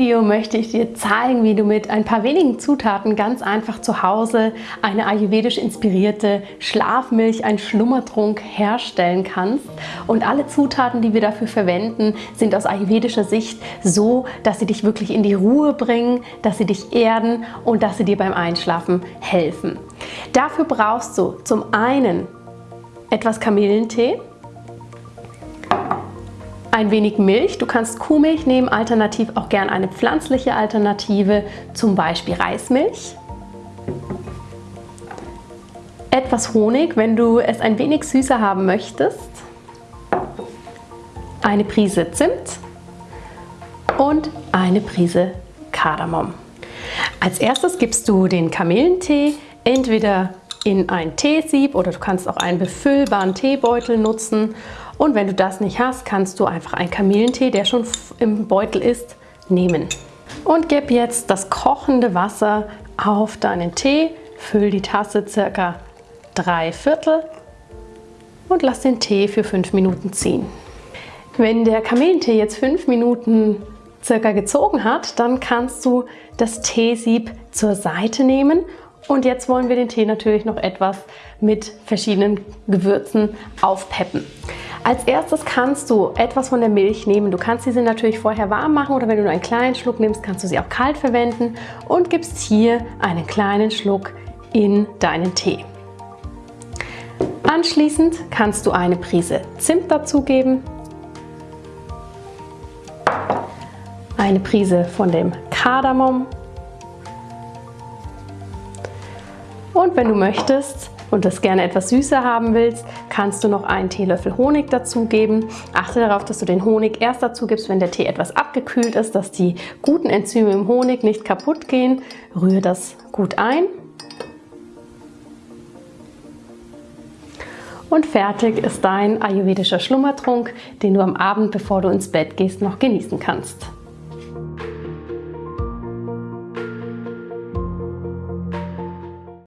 Video möchte ich dir zeigen, wie du mit ein paar wenigen Zutaten ganz einfach zu Hause eine ayurvedisch inspirierte Schlafmilch, ein Schlummertrunk herstellen kannst. Und alle Zutaten, die wir dafür verwenden, sind aus ayurvedischer Sicht so, dass sie dich wirklich in die Ruhe bringen, dass sie dich erden und dass sie dir beim Einschlafen helfen. Dafür brauchst du zum einen etwas Kamillentee, ein wenig Milch. Du kannst Kuhmilch nehmen, alternativ auch gern eine pflanzliche Alternative, zum Beispiel Reismilch. Etwas Honig, wenn du es ein wenig süßer haben möchtest. Eine Prise Zimt und eine Prise Kardamom. Als erstes gibst du den Kamillentee entweder in ein Teesieb oder du kannst auch einen befüllbaren Teebeutel nutzen. Und wenn du das nicht hast, kannst du einfach einen Kamillentee, der schon im Beutel ist, nehmen. Und gib jetzt das kochende Wasser auf deinen Tee, füll die Tasse circa drei Viertel und lass den Tee für fünf Minuten ziehen. Wenn der Kamillentee jetzt fünf Minuten circa gezogen hat, dann kannst du das Teesieb zur Seite nehmen und jetzt wollen wir den Tee natürlich noch etwas mit verschiedenen Gewürzen aufpeppen. Als erstes kannst du etwas von der Milch nehmen. Du kannst diese natürlich vorher warm machen oder wenn du nur einen kleinen Schluck nimmst, kannst du sie auch kalt verwenden und gibst hier einen kleinen Schluck in deinen Tee. Anschließend kannst du eine Prise Zimt dazugeben, eine Prise von dem Kardamom Und wenn du möchtest und das gerne etwas süßer haben willst, kannst du noch einen Teelöffel Honig dazugeben. Achte darauf, dass du den Honig erst dazu gibst, wenn der Tee etwas abgekühlt ist, dass die guten Enzyme im Honig nicht kaputt gehen. Rühre das gut ein. Und fertig ist dein ayurvedischer Schlummertrunk, den du am Abend, bevor du ins Bett gehst, noch genießen kannst.